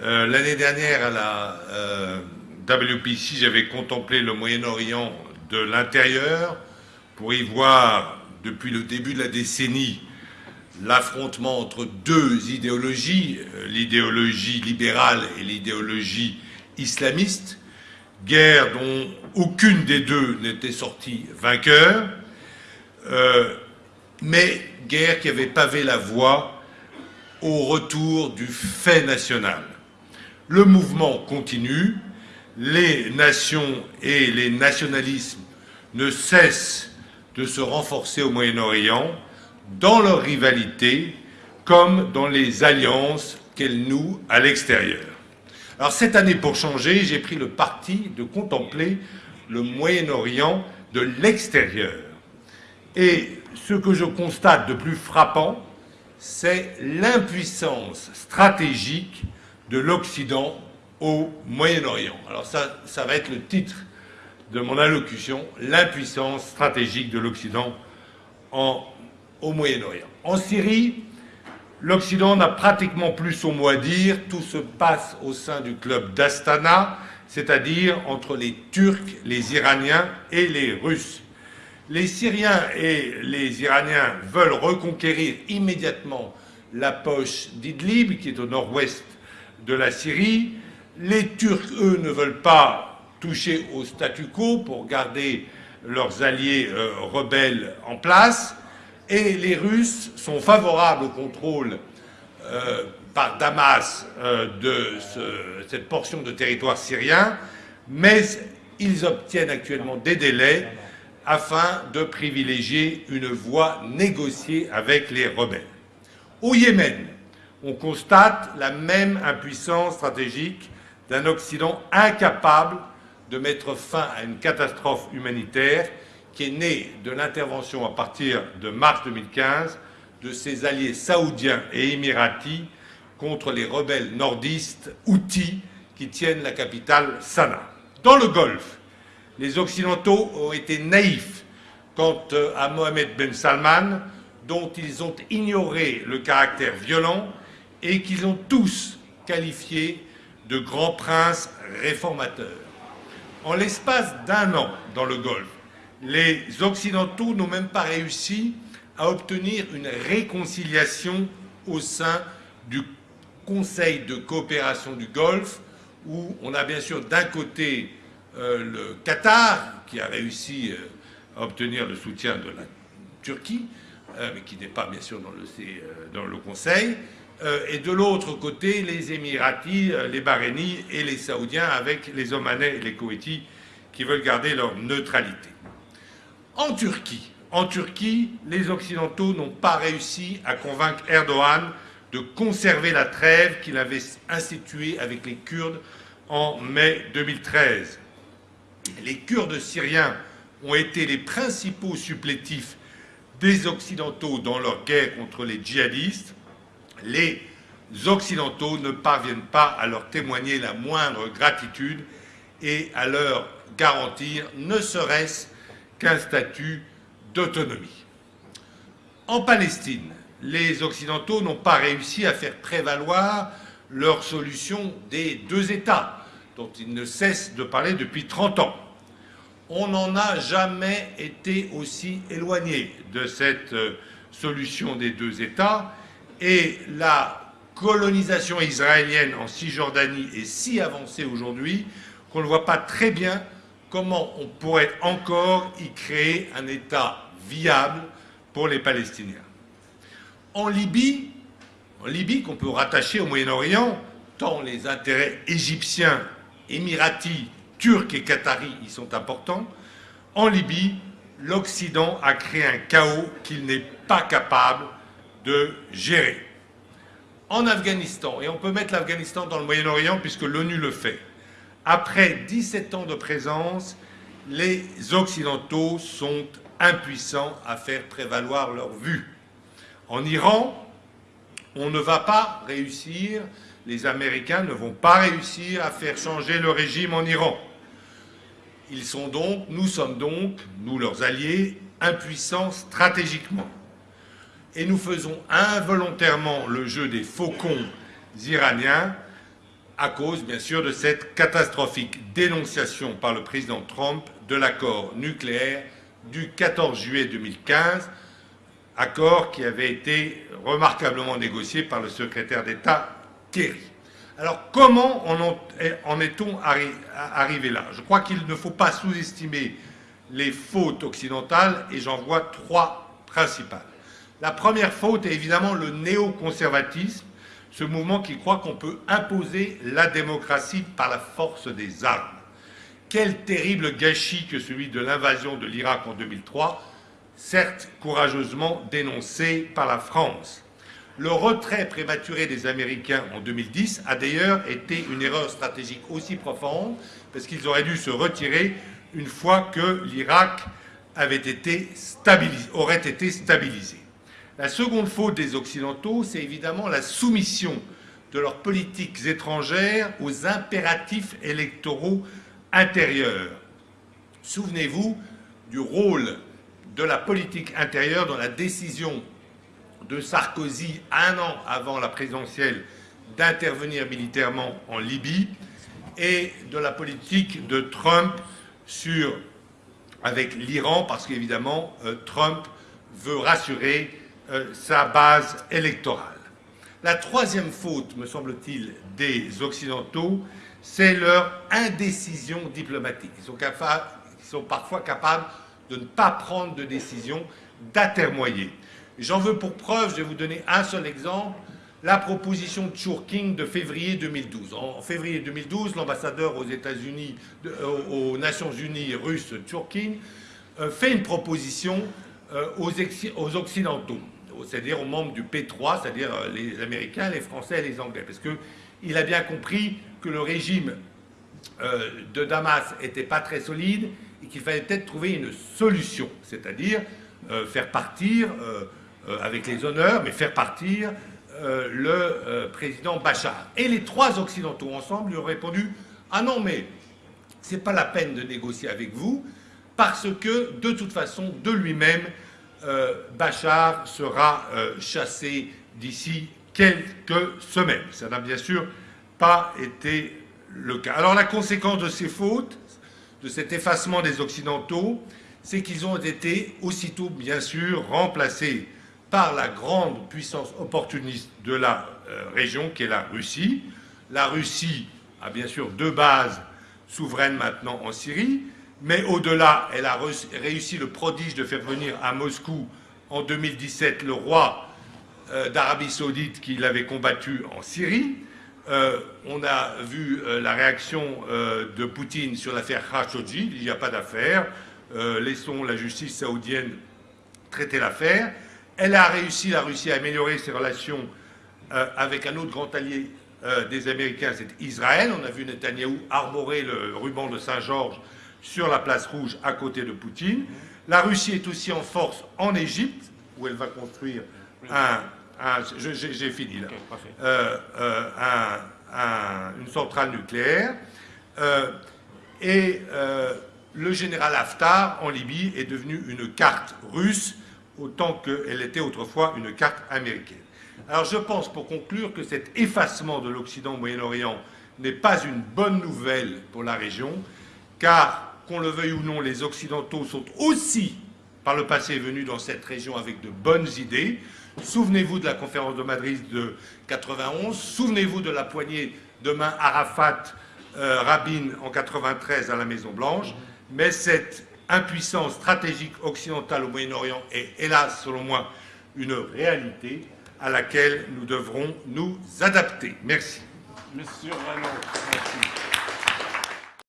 Euh, l'année dernière, à la euh, WPC, j'avais contemplé le Moyen-Orient de l'intérieur pour y voir, depuis le début de la décennie, l'affrontement entre deux idéologies, euh, l'idéologie libérale et l'idéologie islamiste, guerre dont aucune des deux n'était sortie vainqueur, mais guerre qui avait pavé la voie au retour du fait national. Le mouvement continue, les nations et les nationalismes ne cessent de se renforcer au Moyen-Orient dans leur rivalité comme dans les alliances qu'elles nouent à l'extérieur. Alors cette année, pour changer, j'ai pris le parti de contempler le Moyen-Orient de l'extérieur. Et ce que je constate de plus frappant, c'est l'impuissance stratégique de l'Occident au Moyen-Orient. Alors ça, ça va être le titre de mon allocution, l'impuissance stratégique de l'Occident au Moyen-Orient. En Syrie, l'Occident n'a pratiquement plus son mot à dire, tout se passe au sein du club d'Astana, c'est-à-dire entre les Turcs, les Iraniens et les Russes. Les Syriens et les Iraniens veulent reconquérir immédiatement la poche d'Idlib, qui est au nord-ouest de la Syrie. Les Turcs, eux, ne veulent pas toucher au statu quo pour garder leurs alliés euh, rebelles en place. Et les Russes sont favorables au contrôle euh, par Damas euh, de cette portion de territoire syrien, mais ils obtiennent actuellement des délais afin de privilégier une voie négociée avec les rebelles. Au Yémen, on constate la même impuissance stratégique d'un Occident incapable de mettre fin à une catastrophe humanitaire qui est née de l'intervention à partir de mars 2015 de ses alliés saoudiens et émiratis contre les rebelles nordistes houthis qui tiennent la capitale Sanaa. Dans le Golfe, les Occidentaux ont été naïfs quant euh, à Mohamed Ben Salman, dont ils ont ignoré le caractère violent et qu'ils ont tous qualifié de grand prince réformateur. En l'espace d'un an dans le Golfe, les Occidentaux n'ont même pas réussi à obtenir une réconciliation au sein du Conseil de coopération du Golfe, où on a bien sûr d'un côté euh, le Qatar, qui a réussi euh, à obtenir le soutien de la Turquie, euh, mais qui n'est pas bien sûr dans le Conseil, et de l'autre côté les Émiratis, les Bahreïnis et les Saoudiens avec les Omanais et les Koweïtis qui veulent garder leur neutralité. En Turquie, en Turquie, les Occidentaux n'ont pas réussi à convaincre Erdogan de conserver la trêve qu'il avait instituée avec les Kurdes en mai 2013 les Kurdes syriens ont été les principaux supplétifs des Occidentaux dans leur guerre contre les djihadistes, les Occidentaux ne parviennent pas à leur témoigner la moindre gratitude et à leur garantir ne serait-ce qu'un statut d'autonomie. En Palestine, les Occidentaux n'ont pas réussi à faire prévaloir leur solution des deux États, dont ils ne cessent de parler depuis 30 ans. On n'en a jamais été aussi éloigné de cette euh, solution des deux États et la colonisation israélienne en Cisjordanie est si avancée aujourd'hui qu'on ne voit pas très bien comment on pourrait encore y créer un État viable pour les Palestiniens. En Libye, en Libye qu'on peut rattacher au Moyen-Orient, tant les intérêts égyptiens émiratis, turcs et qataris y sont importants. En Libye, l'Occident a créé un chaos qu'il n'est pas capable de gérer. En Afghanistan, et on peut mettre l'Afghanistan dans le Moyen-Orient puisque l'ONU le fait, après 17 ans de présence, les Occidentaux sont impuissants à faire prévaloir leur vue. En Iran, on ne va pas réussir les Américains ne vont pas réussir à faire changer le régime en Iran. Ils sont donc, nous sommes donc, nous leurs alliés, impuissants stratégiquement. Et nous faisons involontairement le jeu des faucons iraniens à cause bien sûr de cette catastrophique dénonciation par le président Trump de l'accord nucléaire du 14 juillet 2015, accord qui avait été remarquablement négocié par le secrétaire d'État Kerry. Alors comment en est-on arrivé là? Je crois qu'il ne faut pas sous-estimer les fautes occidentales et j'en vois trois principales. La première faute est évidemment le néoconservatisme, ce mouvement qui croit qu'on peut imposer la démocratie par la force des armes. Quel terrible gâchis que celui de l'invasion de l'Irak en 2003, certes courageusement dénoncé par la France. Le retrait prématuré des Américains en 2010 a d'ailleurs été une erreur stratégique aussi profonde, parce qu'ils auraient dû se retirer une fois que l'Irak aurait été stabilisé. La seconde faute des Occidentaux, c'est évidemment la soumission de leurs politiques étrangères aux impératifs électoraux intérieure. Souvenez-vous du rôle de la politique intérieure dans la décision de Sarkozy, un an avant la présidentielle, d'intervenir militairement en Libye, et de la politique de Trump avec l'Iran, parce qu'évidemment, euh, Trump veut rassurer euh, sa base électorale. La troisième faute, me semble-t-il, des Occidentaux, c'est leur indécision diplomatique. Ils sont, parfois capables de ne pas prendre de décision, d'atermoyer. J'en veux pour preuve, je vais vous donner un seul exemple, la proposition de Churking de février 2012. En février 2012, l'ambassadeur aux États-Unis, euh, aux Nations Unies russe Churking, euh, fait une proposition aux, Occidentaux, c'est-à-dire aux membres du P3, c'est-à-dire les Américains, les Français et les Anglais, parce qu'il a bien compris que le régime euh, de Damas n'était pas très solide et qu'il fallait peut-être trouver une solution, c'est-à-dire euh, faire partir, euh, avec les honneurs, mais faire partir le président Bachar. Et les trois Occidentaux ensemble lui ont répondu « Ah non, mais ce n'est pas la peine de négocier avec vous, parce que, de toute façon, de lui-même, Bachar sera chassé d'ici quelques semaines. » Ça n'a bien sûr pas été le cas. Alors la conséquence de ces fautes, de cet effacement des Occidentaux, c'est qu'ils ont été aussitôt, bien sûr, remplacés par la grande puissance opportuniste de la euh, région, qui est la Russie. La Russie a bien sûr deux bases souveraines maintenant en Syrie, mais au-delà, elle a réussi le prodige de faire venir à Moscou en 2017 le roi euh, d'Arabie saoudite qui l'avait combattu en Syrie. Euh, on a vu euh, la réaction de Poutine sur l'affaire Khashoggi. Il n'y a pas d'affaire. laissons la justice saoudienne traiter l'affaire. Elle a réussi, la Russie, à améliorer ses relations avec un autre grand allié des Américains, c'est Israël. On a vu Netanyahou arborer le ruban de Saint-Georges sur la place rouge à côté de Poutine. La Russie est aussi en force en Égypte, où elle va construire un, j'ai fini là, euh, euh, une centrale nucléaire. Euh, et le général Haftar en Libye est devenu une carte russe autant qu'elle était autrefois une carte américaine. Alors je pense pour conclure que cet effacement de l'Occident au Moyen-Orient n'est pas une bonne nouvelle pour la région, car qu'on le veuille ou non, les Occidentaux sont aussi par le passé venus dans cette région avec de bonnes idées. Souvenez-vous de la conférence de Madrid de 91, souvenez-vous de la poignée de main Arafat-Rabin en 93 à la Maison-Blanche, mais cette impuissance stratégique occidentale au Moyen-Orient est hélas, selon moi, une réalité à laquelle nous devrons nous adapter. Merci. Monsieur merci.